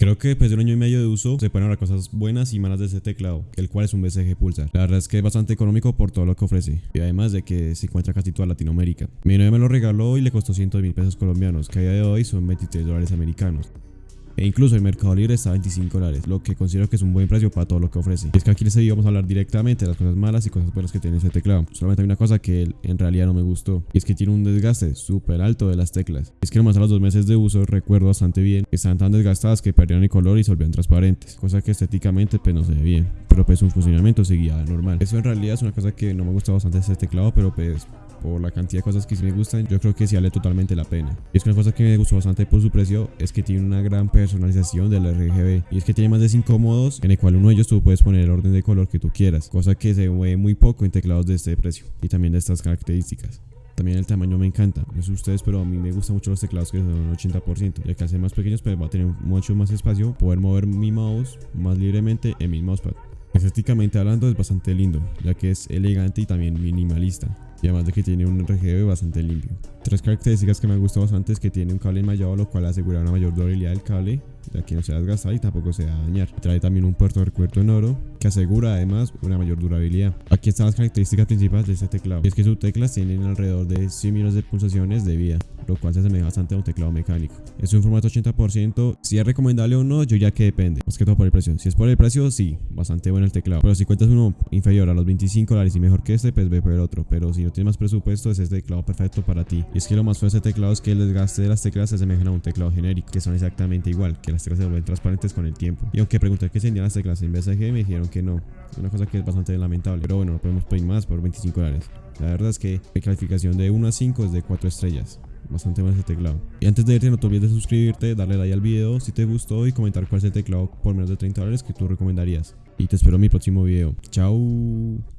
Creo que después de un año y medio de uso se pueden hablar cosas buenas y malas de este teclado, el cual es un BCG Pulsar. La verdad es que es bastante económico por todo lo que ofrece, y además de que se encuentra casi toda Latinoamérica. Mi novia me lo regaló y le costó 100 mil pesos colombianos, que a día de hoy son 23 dólares americanos. E incluso el Mercado Libre está a 25 dólares, lo que considero que es un buen precio para todo lo que ofrece. Y es que aquí en este video vamos a hablar directamente de las cosas malas y cosas buenas que tiene este teclado. Solamente hay una cosa que en realidad no me gustó, y es que tiene un desgaste súper alto de las teclas. Es que nomás a los dos meses de uso recuerdo bastante bien están tan desgastadas que perdieron el color y se volvieron transparentes, cosa que estéticamente pues no se ve bien, pero pues su funcionamiento seguía normal. Eso en realidad es una cosa que no me gusta bastante de este teclado, pero pues por la cantidad de cosas que sí me gustan, yo creo que sí vale totalmente la pena. Y es que una cosa que me gustó bastante por su precio es que tiene una gran personalización del RGB. Y es que tiene más de 5 modos en el cual uno de ellos tú puedes poner el orden de color que tú quieras, cosa que se ve muy poco en teclados de este precio y también de estas características. También el tamaño me encanta, no sé ustedes, pero a mí me gustan mucho los teclados que son 80%, ya que al ser más pequeños pues va a tener mucho más espacio, poder mover mi mouse más libremente en mi mousepad. Estéticamente hablando es bastante lindo, ya que es elegante y también minimalista y además de que tiene un RGB bastante limpio. Tres características que me han gustado bastante es que tiene un cable enmallado lo cual asegura una mayor durabilidad del cable ya que no se desgasta y tampoco se va a dañar. Trae también un puerto de recuerdo en oro que asegura además una mayor durabilidad. Aquí están las características principales de este teclado. Y es que sus teclas tienen alrededor de 100 millones de pulsaciones de vida, lo cual se asemeja bastante a un teclado mecánico. Es un formato 80%. Si es recomendable o no, yo ya que depende. Más que todo por el precio. Si es por el precio, sí, bastante bueno el teclado. Pero si cuentas uno inferior a los 25 dólares y mejor que este, pues ve por el otro. Pero si no tienes más presupuesto, es este teclado perfecto para ti. Y es que lo más fuerte de este teclado es que el desgaste de las teclas se asemejan a un teclado genérico, que son exactamente igual, que las teclas se vuelven transparentes con el tiempo. Y aunque pregunté que se vendían las teclas en BSG, me dijeron que no. Una cosa que es bastante lamentable. Pero bueno, no podemos pedir más por 25 dólares. La verdad es que mi calificación de 1 a 5 es de 4 estrellas bastante más el teclado. Y antes de irte no te olvides de suscribirte, darle like al video si te gustó y comentar cuál es el teclado por menos de 30 dólares que tú recomendarías. Y te espero en mi próximo video. Chao.